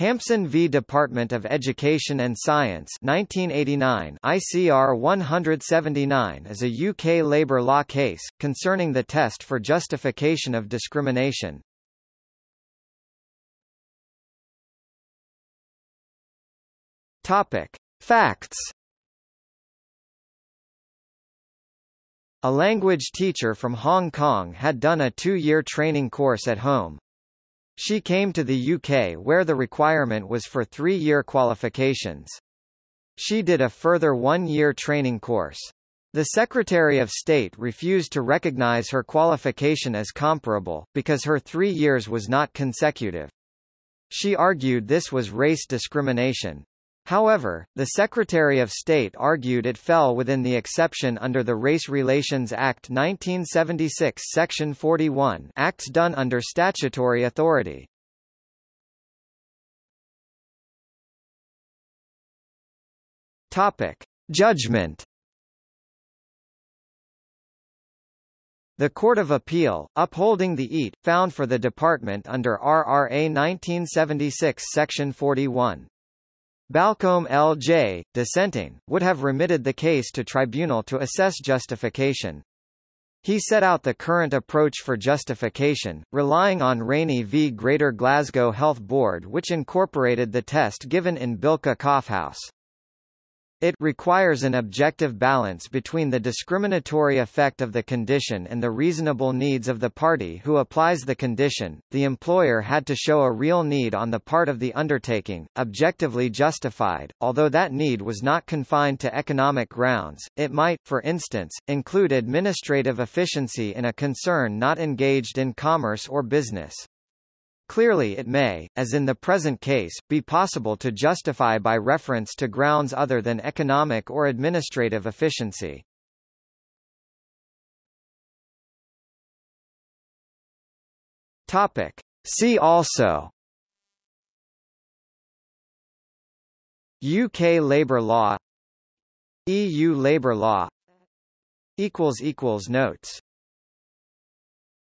Hampson v Department of Education and Science 1989 ICR 179 is a UK labour law case, concerning the test for justification of discrimination. Topic. Facts A language teacher from Hong Kong had done a two-year training course at home. She came to the UK where the requirement was for three-year qualifications. She did a further one-year training course. The Secretary of State refused to recognise her qualification as comparable, because her three years was not consecutive. She argued this was race discrimination. However, the Secretary of State argued it fell within the exception under the Race Relations Act 1976 Section 41 acts done under statutory authority. Topic. Judgment The Court of Appeal, upholding the EAT, found for the department under RRA 1976 Section 41. Balcombe L.J., dissenting, would have remitted the case to tribunal to assess justification. He set out the current approach for justification, relying on Rainey v Greater Glasgow Health Board which incorporated the test given in Bilka Kaufhaus. It requires an objective balance between the discriminatory effect of the condition and the reasonable needs of the party who applies the condition. The employer had to show a real need on the part of the undertaking, objectively justified, although that need was not confined to economic grounds. It might, for instance, include administrative efficiency in a concern not engaged in commerce or business. Clearly it may, as in the present case, be possible to justify by reference to grounds other than economic or administrative efficiency. Topic. See also UK labour law EU labour law Notes